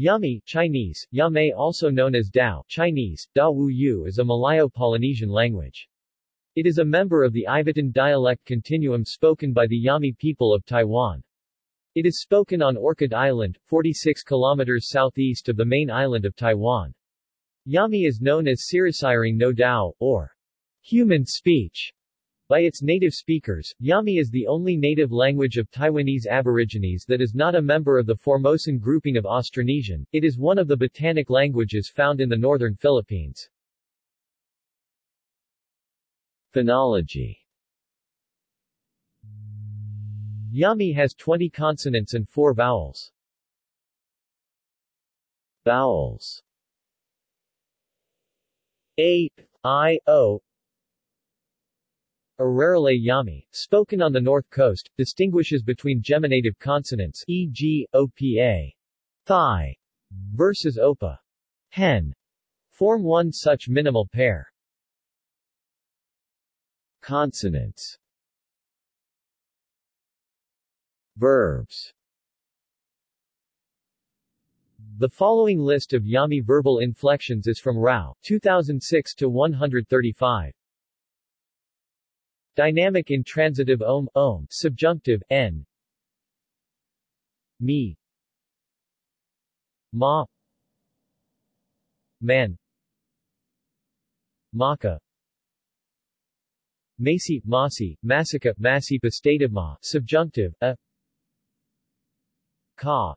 Yami Chinese, Yame also known as Dao Chinese, Da Wu Yu is a Malayo-Polynesian language. It is a member of the Ivatan dialect continuum spoken by the Yami people of Taiwan. It is spoken on Orchid Island, 46 kilometers southeast of the main island of Taiwan. Yami is known as Sirasiring no Dao, or human speech, by its native speakers, Yami is the only native language of Taiwanese aborigines that is not a member of the Formosan grouping of Austronesian. It is one of the Batanic languages found in the northern Philippines. Phonology Yami has 20 consonants and 4 vowels. Vowels A, I, O, Iraralay Yami, spoken on the north coast, distinguishes between geminative consonants e.g., opa, thigh, versus opa, hen, form one such minimal pair. Consonants Verbs The following list of Yami verbal inflections is from Rau, 2006 to 135. Dynamic intransitive om, om, subjunctive, n, me, ma, man, maka, Masi, Masi, Masika, Masipa ma, subjunctive, a, ka,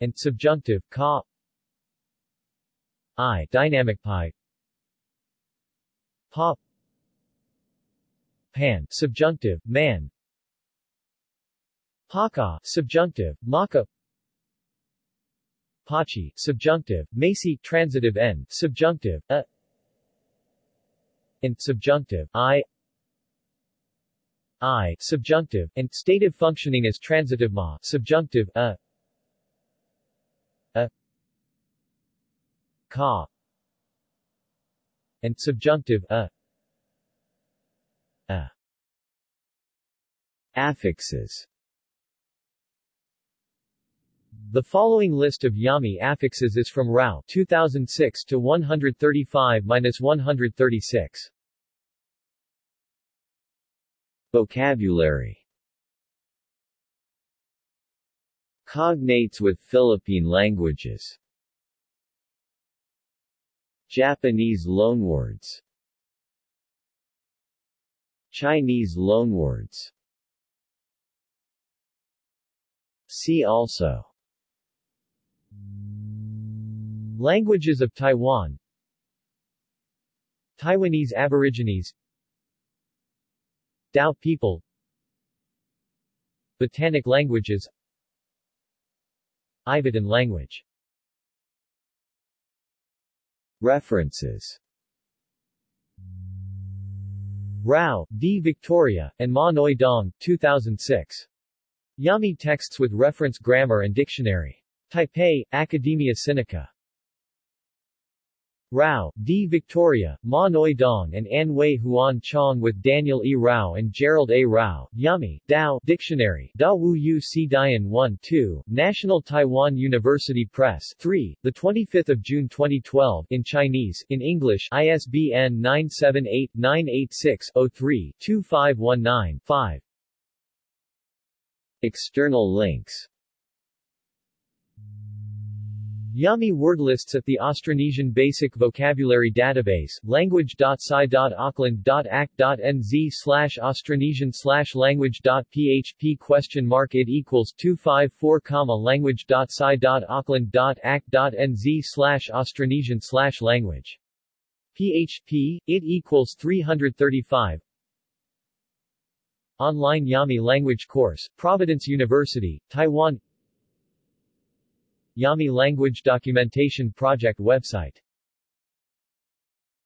and subjunctive, ka, i, dynamic pi, pa, pan, subjunctive, man. Paka, subjunctive, maka. Pachi, subjunctive, Macy, transitive n, subjunctive, a. And subjunctive, i. I, subjunctive, and stative functioning as transitive ma, subjunctive, a. A. Ka. And subjunctive. A. Affixes. The following list of Yami affixes is from Rau 2006 to 135-136. Vocabulary. Cognates with Philippine languages. Japanese loanwords. Chinese loanwords See also. Languages of Taiwan. Taiwanese Aborigines. Dao people. Batanic languages. Ivatan language. References. Rau, D. Victoria, and Maa-Neu Dong, 2006. Yami Texts with Reference Grammar and Dictionary. Taipei, Academia Sinica. Rau, D. Victoria, Maa-Neu Dong and An Wei Huan Chong with Daniel E. Rau and Gerald A. Rau, Yami, Dao, Dictionary, Da Wu Yu Si Dian 1 2, National Taiwan University Press 3, 25 June 2012 in Chinese, in English ISBN 978-986-03-2519-5 External links Yami word lists at the Austronesian Basic Vocabulary Database, language.sci.auckland.ac.nz slash Austronesian slash language.php question mark it equals 254 comma language.sci.auckland.ac.nz slash Austronesian slash language. PHP, it equals 335 Online Yami language course, Providence University, Taiwan. Yami Language Documentation Project website